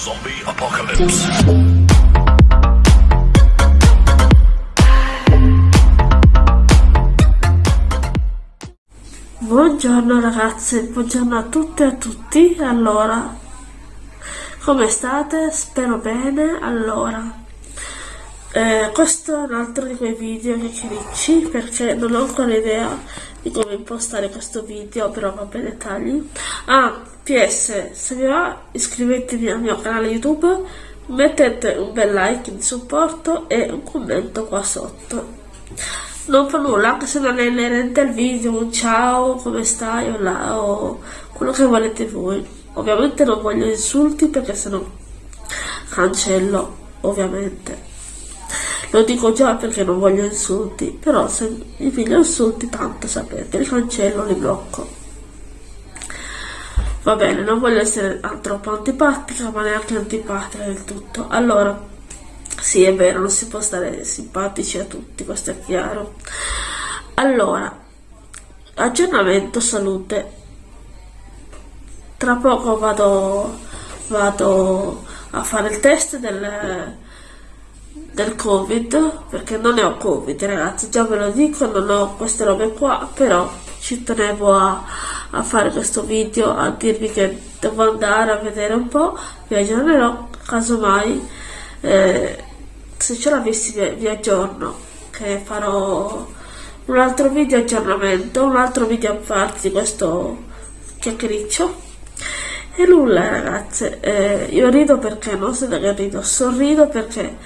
Zombie Apocalypse. Buongiorno ragazze, buongiorno a tutte e a tutti. Allora, come state? Spero bene. Allora, eh, questo è un altro di quei video che chiacchiericci perché non ho ancora idea di come impostare questo video, però vabbè dettagli. Ah, PS, se vi va iscrivetevi al mio canale YouTube, mettete un bel like di supporto e un commento qua sotto. Non fa nulla, anche se non è inerente al video, un ciao, come stai, o, là, o quello che volete voi. Ovviamente non voglio insulti perché sennò cancello, ovviamente. Lo dico già perché non voglio insulti, però se mi figlio insulti tanto sapete, li cancello, li blocco. Va bene, non voglio essere troppo antipatica, ma neanche antipatica del tutto. Allora, sì, è vero, non si può stare simpatici a tutti, questo è chiaro. Allora, aggiornamento salute. Tra poco vado, vado a fare il test del del covid perché non ne ho covid ragazzi già ve lo dico non ho queste robe qua però ci tenevo a, a fare questo video a dirvi che devo andare a vedere un po' vi aggiornerò casomai eh, se ce l'avessi vi, vi aggiorno che farò un altro video aggiornamento un altro video a parte di questo chiacchiericcio. E nulla ragazze eh, io rido perché non so che rido sorrido perché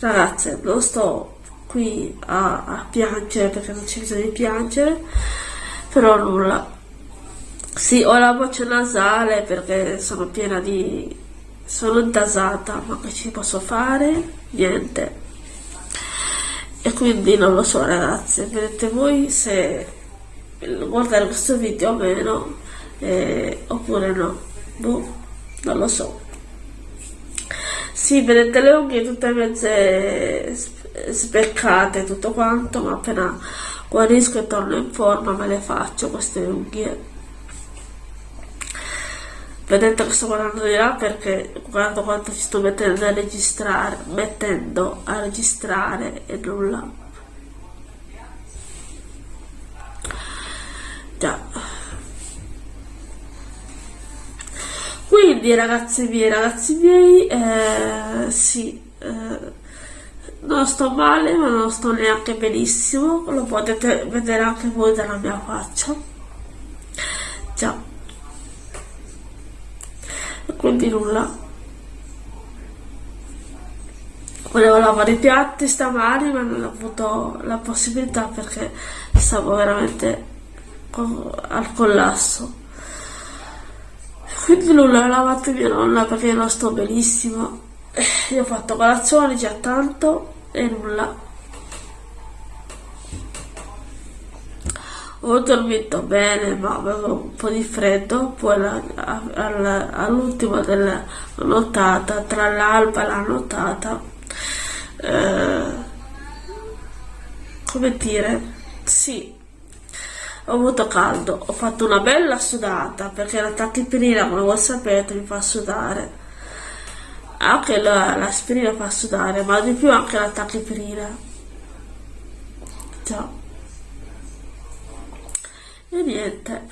ragazze non sto qui a, a piangere perché non c'è bisogno di piangere però nulla sì ho la voce nasale perché sono piena di sono intasata ma che ci posso fare? Niente. E quindi non lo so ragazze vedete voi se guardare questo video o meno eh, oppure no. Boh non lo so. Sì, vedete le unghie tutte mezze sbeccate tutto quanto, ma appena guarisco e torno in forma me le faccio queste unghie. Vedete che sto guardando di là perché guardo quanto ci sto mettendo a registrare, mettendo a registrare e nulla. Già. Quindi ragazzi miei, ragazzi miei, eh, sì, eh, non sto male ma non sto neanche benissimo, lo potete vedere anche voi dalla mia faccia. Già. E quindi nulla. Volevo lavare i piatti stamani ma non ho avuto la possibilità perché stavo veramente al collasso quindi nulla, ho lavato mia nonna perché non sto benissimo. Io ho fatto colazione già tanto e nulla. Ho dormito bene ma avevo un po' di freddo, poi all'ultimo della nottata, tra l'alba e la nottata, eh, come dire, sì, ho avuto caldo, ho fatto una bella sudata perché la tachipirina come voi sapete mi fa sudare. Anche l'aspirina fa sudare ma di più anche la tachipirina già e niente.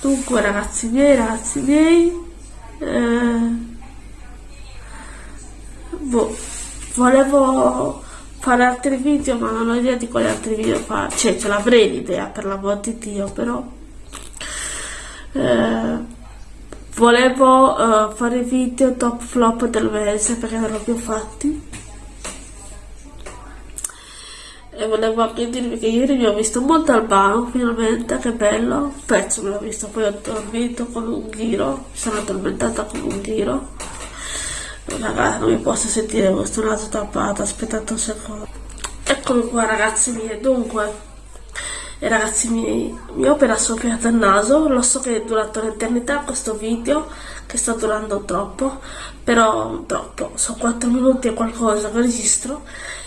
Dunque ragazzi miei ragazzi miei eh, boh, volevo fare altri video ma non ho idea di quali altri video fare cioè ce l'avrei l'idea per l'amor di Dio però eh, volevo eh, fare video top flop del mese perché non l'ho più fatti e volevo anche dirvi che ieri mi ho visto molto albano finalmente che bello. Un pezzo me l'ho visto poi ho dormito con un ghiro mi sono addormentata con un ghiro. Ragazzi, non mi posso sentire questo naso tappato, aspettate un secondo. Eccomi qua ragazzi miei, dunque, e ragazzi miei, mi ho appena soffiato il naso, lo so che è durato l'eternità questo video, che sta durando troppo, però troppo, sono 4 minuti e qualcosa che registro,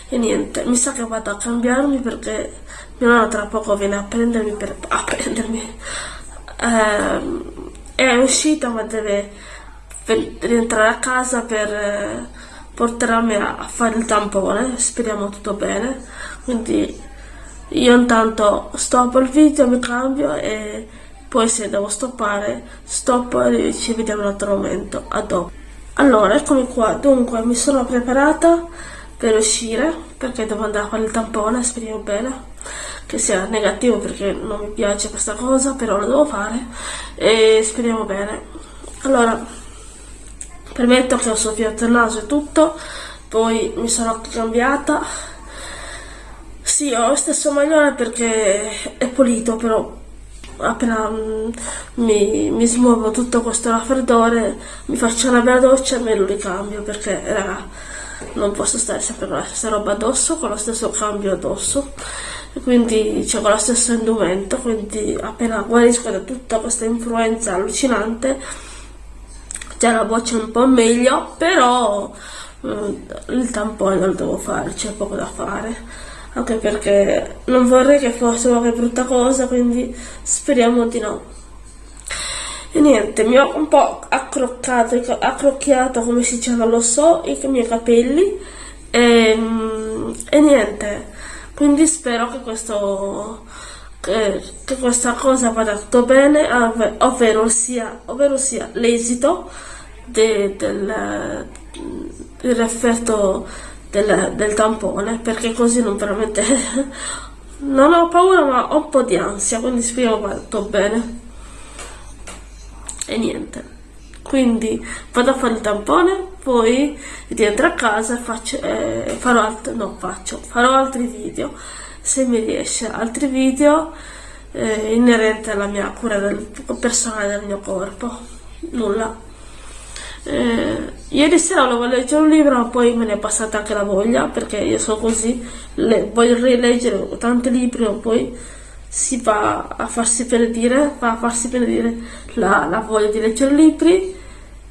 e niente, mi sa che vado a cambiarmi perché mia nonna tra poco viene a prendermi, per, a prendermi, ehm, è uscita ma deve rientrare a casa per eh, portarmi a fare il tampone, speriamo tutto bene, quindi io intanto stoppo il video, mi cambio e poi se devo stoppare stoppo e ci vediamo in un altro momento, a dopo. Allora, eccomi qua, dunque mi sono preparata per uscire perché devo andare a fare il tampone, speriamo bene che sia negativo perché non mi piace questa cosa, però lo devo fare e speriamo bene. Allora, permetto che ho soffiato il naso e tutto, poi mi sono cambiata. Sì, ho lo stesso maglione perché è pulito, però appena mm, mi, mi smuovo tutto questo raffreddore, mi faccio una bella doccia e me lo ricambio perché, raga, non posso stare sempre con la stessa roba addosso, con lo stesso cambio addosso. Quindi c'è con lo stesso indumento quindi appena guarisco da tutta questa influenza allucinante già la voce un po' meglio però eh, il tampone lo devo fare c'è poco da fare anche perché non vorrei che fosse qualche brutta cosa quindi speriamo di no. E niente mi ho un po' accroccato accrocchiato come si dice non lo so i miei capelli. E, ehm, e niente quindi spero che, questo, che, che questa cosa vada tutto bene, ovvero sia, ovvero sia l'esito de, del, dell'effetto del, del tampone, perché così non veramente... non ho paura ma ho un po' di ansia, quindi spero tutto bene. E niente. Quindi vado a fare il tampone poi rientro a casa e faccio, eh, farò altri, no faccio, farò altri video. Se mi riesce altri video eh, inerenti alla mia cura del, personale del mio corpo. Nulla eh, ieri sera volevo leggere un libro ma poi me ne è passata anche la voglia perché io sono così le, voglio rileggere tanti libri ma poi si va a farsi benedire, va a farsi benedire la, la voglia di leggere libri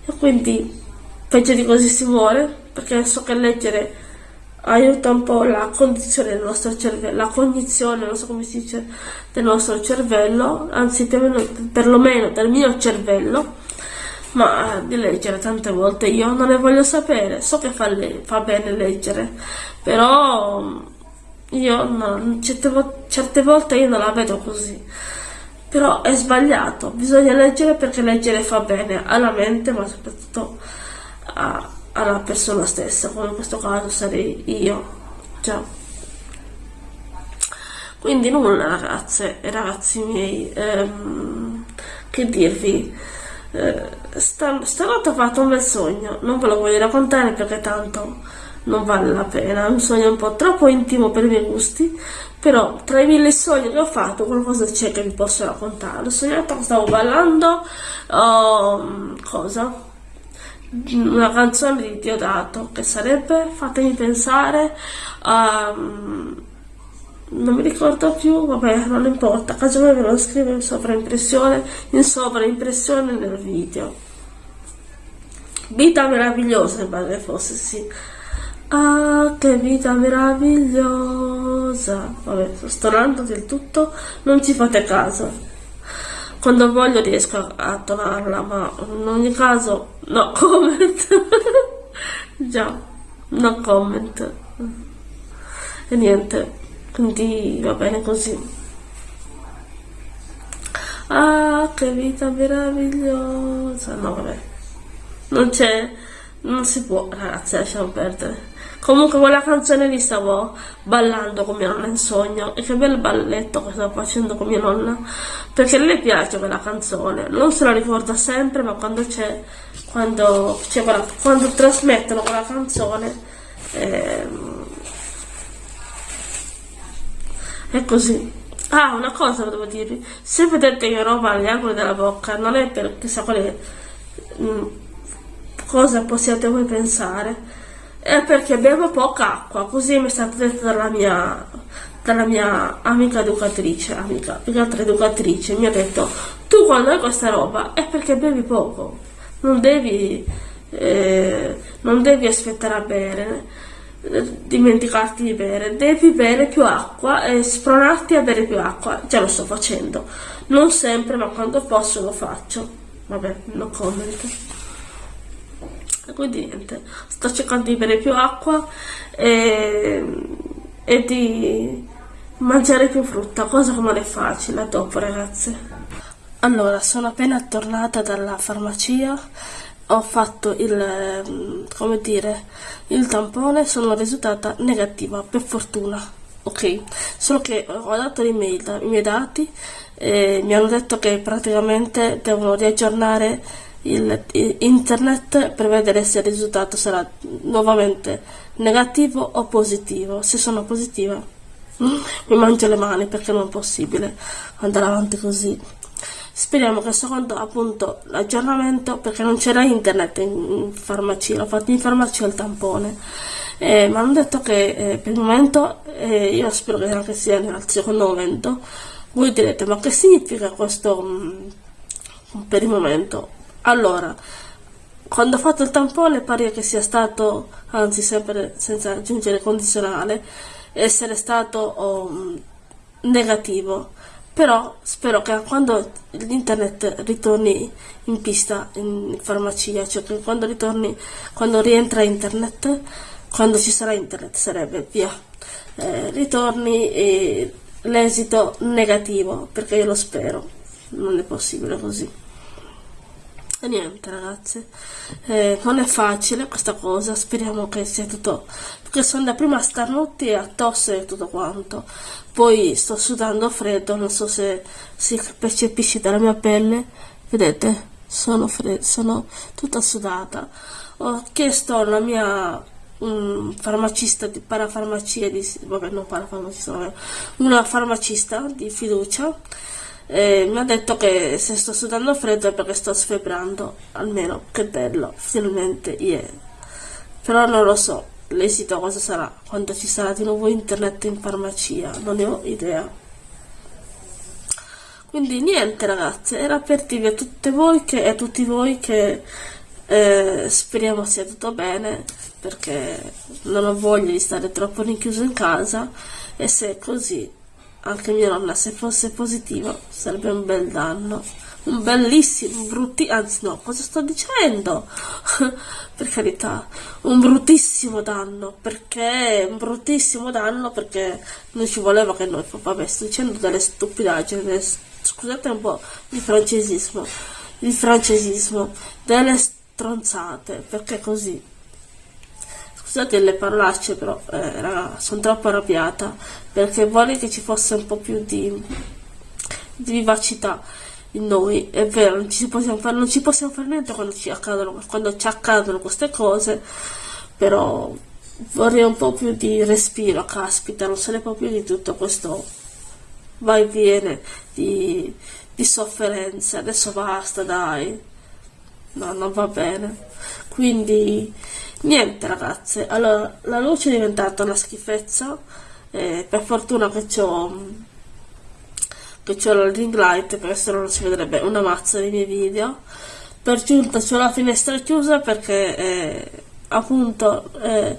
e quindi peggio di così si muore perché so che leggere aiuta un po' la condizione del nostro cervello, la cognizione, non so come si dice, del nostro cervello, anzi perlomeno del mio cervello, ma di leggere tante volte io non ne voglio sapere, so che fa, fa bene leggere, però io no, certe, certe volte io non la vedo così. Però è sbagliato. Bisogna leggere perché leggere fa bene alla mente ma soprattutto a, alla persona stessa come in questo caso sarei io. Già. Quindi nulla ragazze e ragazzi miei ehm, che dirvi eh, stanotte ho fatto un bel sogno non ve lo voglio raccontare perché tanto non vale la pena, è un sogno un po' troppo intimo per i miei gusti, però tra i mille sogni che ho fatto qualcosa c'è che vi posso raccontare. Ho sognato che stavo ballando, uh, cosa? Una canzone di Diodato, che sarebbe, fatemi pensare, um, non mi ricordo più, vabbè, non importa, casomai ve lo scrivo in sovraimpressione, in sovraimpressione nel video. Vita meravigliosa, mi fosse, sì. Ah, che vita meravigliosa! Vabbè, sto stonando del tutto, non ci fate caso. Quando voglio riesco a tonarla, ma in ogni caso, no comment. Già, no comment. E niente, quindi va bene così. Ah, che vita meravigliosa! No, vabbè. Non c'è, non si può, ragazzi, lasciamo perdere. Comunque quella canzone lì stavo ballando con mia nonna in sogno e che bel balletto che stavo facendo con mia nonna perché a lei piace quella canzone, non se la ricorda sempre ma quando c'è, quando, cioè, quella, quando trasmettono quella canzone eh, è così. Ah, una cosa devo dirvi, se vedete che roba agli angoli della bocca non è per chissà quale mh, mm, cosa possiate voi pensare. È perché bevo poca acqua, così mi è stato detto dalla mia, dalla mia amica educatrice, amica, più che altra educatrice, mi ha detto tu quando hai questa roba è perché bevi poco, non devi, eh, non devi aspettare a bere, dimenticarti di bere, devi bere più acqua e spronarti a bere più acqua, già lo sto facendo, non sempre ma quando posso lo faccio, vabbè, no comment. Quindi niente, sto cercando di bere più acqua e, e di mangiare più frutta, cosa che non è facile. Dopo ragazze. Allora, sono appena tornata dalla farmacia, ho fatto il, come dire, il tampone, sono risultata negativa, per fortuna, ok? Solo che ho dato l'email, i miei dati, e mi hanno detto che praticamente devono riaggiornare il, il internet per vedere se il risultato sarà nuovamente negativo o positivo. Se sono positiva mm, mi mangio le mani perché non è possibile andare avanti così. Speriamo che secondo appunto l'aggiornamento, perché non c'era internet in farmacia, l'ho fatto in farmacia il tampone. Eh, mi hanno detto che eh, per il momento, eh, io spero che anche sia nel secondo momento, voi direte ma che significa questo mh, mm, per il momento? Allora, quando ho fatto il tampone pare che sia stato, anzi sempre senza aggiungere condizionale, essere stato oh, negativo però spero che quando l'internet ritorni in pista in farmacia, cioè che quando ritorni, quando rientra internet, quando ci sarà internet sarebbe via, eh, ritorni l'esito negativo, perché io lo spero, non è possibile così. E niente ragazze, eh, non è facile questa cosa, speriamo che sia tutto, perché sono da prima starnuti a tosse e tutto quanto, poi sto sudando freddo, non so se si percepisce dalla mia pelle, vedete, sono, sono tutta sudata. Ho chiesto alla mia un farmacista di parafarmacia di vabbè non parafarmacista una farmacista di fiducia mi ha detto che se sto sudando freddo è perché sto sfebrando, almeno, che bello, finalmente, yeah. Però non lo so, l'esito cosa sarà, quando ci sarà di nuovo internet in farmacia, non ne ho idea. Quindi niente ragazze, era per dirvi a tutte voi che, a tutti voi che eh, speriamo sia tutto bene, perché non ho voglia di stare troppo rinchiuso in casa e se è così anche mia nonna se fosse positivo sarebbe un bel danno. Un bellissimo brutti anzi no cosa sto dicendo? Per carità un bruttissimo danno perché un bruttissimo danno perché non ci voleva che noi vabbè sto dicendo delle stupidaggini scusate un po' il francesismo il francesismo delle stronzate perché così Scusate le parolacce, però eh, raga, sono troppo arrabbiata perché vorrei che ci fosse un po' più di, di vivacità in noi. È vero, non ci possiamo fare, non ci possiamo fare niente quando ci, accadono, quando ci accadono queste cose, però vorrei un po' più di respiro, caspita, non se ne può più di tutto questo vai e viene di, di sofferenze. Adesso basta, dai. No, non va bene. Quindi Niente ragazze, allora la luce è diventata una schifezza, eh, per fortuna che c'ho che c'ho la ring light perché se no non si vedrebbe una mazza dei miei video. Per giunta c'ho la finestra chiusa perché eh, appunto eh,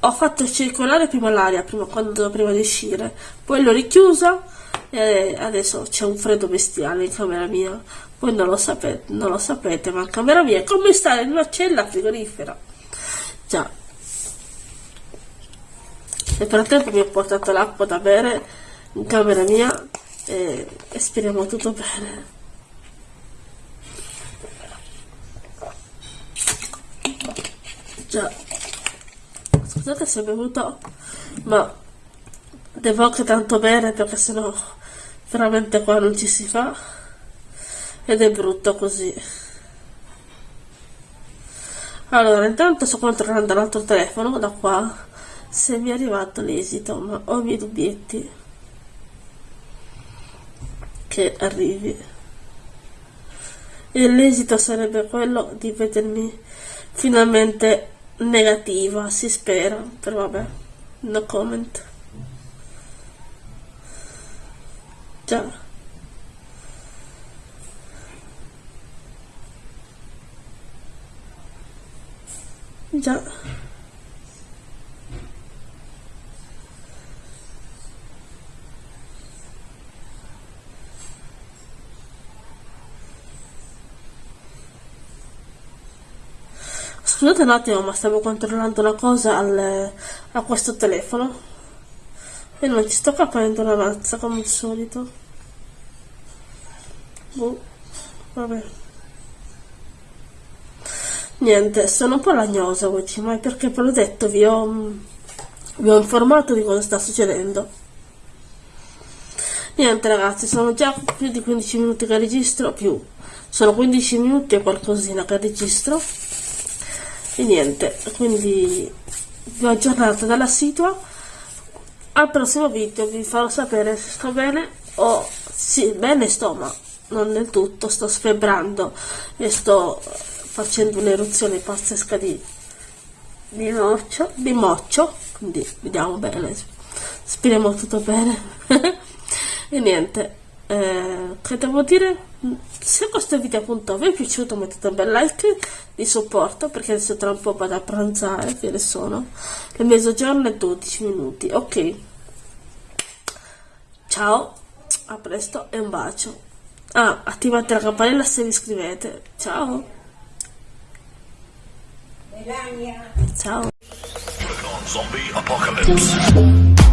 ho fatto circolare prima l'aria prima, prima di uscire poi l'ho richiusa e adesso c'è un freddo bestiale in camera mia. Voi non lo sapete, non lo sapete ma in camera mia è come stare in una cella frigorifera Già. Nel frattempo mi ho portato l'acqua da bere in camera mia e, e speriamo tutto bene. Già. Scusate se ho bevuto, ma devo anche tanto bere perché sennò veramente qua non ci si fa ed è brutto così. Allora, intanto sto controllando l'altro telefono da qua se mi è arrivato l'esito, ma ho i miei dubbietti che arrivi. E l'esito sarebbe quello di vedermi finalmente negativa, si spera, però vabbè, no comment. Già. Già. Scusate un attimo, ma stavo controllando una cosa al, a questo telefono e non ci sto capendo la mazza come al solito. Boh, vabbè. Niente, sono un po' lagnosa oggi, ma è perché ve l'ho detto, vi ho, vi ho informato di cosa sta succedendo. Niente ragazzi, sono già più di 15 minuti che registro, più. Sono 15 minuti e qualcosina che registro. E niente, quindi vi ho aggiornato dalla situa. Al prossimo video vi farò sapere se sto bene o sì, bene sto, ma non del tutto, sto sfebbrando e sto facendo un'eruzione pazzesca di, di, moccio, di moccio, quindi vediamo bene, speriamo tutto bene. e niente, eh, che devo dire? Se questo video appunto vi è piaciuto mettete un bel like di supporto perché adesso tra un po' vado a pranzare, che ne sono, le mezzogiorno e 12 minuti, ok. Ciao, a presto e un bacio. Ah, attivate la campanella se vi iscrivete. Ciao. Ciao. Zombie apocalypse.